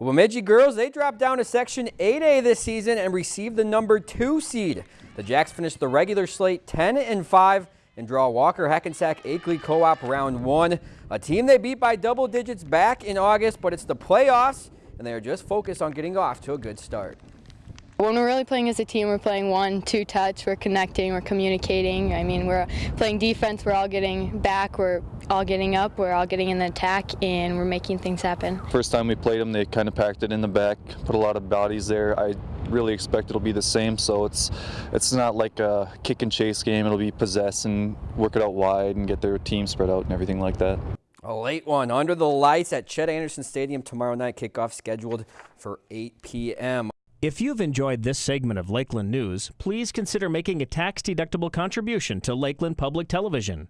Well, Bemidji girls, they dropped down to Section 8A this season and received the number two seed. The Jacks finished the regular slate 10 and 5 and draw Walker Hackensack Akeley Co-op round one. A team they beat by double digits back in August, but it's the playoffs and they are just focused on getting off to a good start. When we're really playing as a team, we're playing one, two touch, we're connecting, we're communicating. I mean, we're playing defense, we're all getting back, we're all getting up, we're all getting in the attack, and we're making things happen. First time we played them, they kind of packed it in the back, put a lot of bodies there. I really expect it'll be the same, so it's it's not like a kick and chase game. It'll be possess and work it out wide and get their team spread out and everything like that. A late one under the lights at Chet Anderson Stadium tomorrow night. Kickoff scheduled for 8 p.m. If you've enjoyed this segment of Lakeland News, please consider making a tax-deductible contribution to Lakeland Public Television.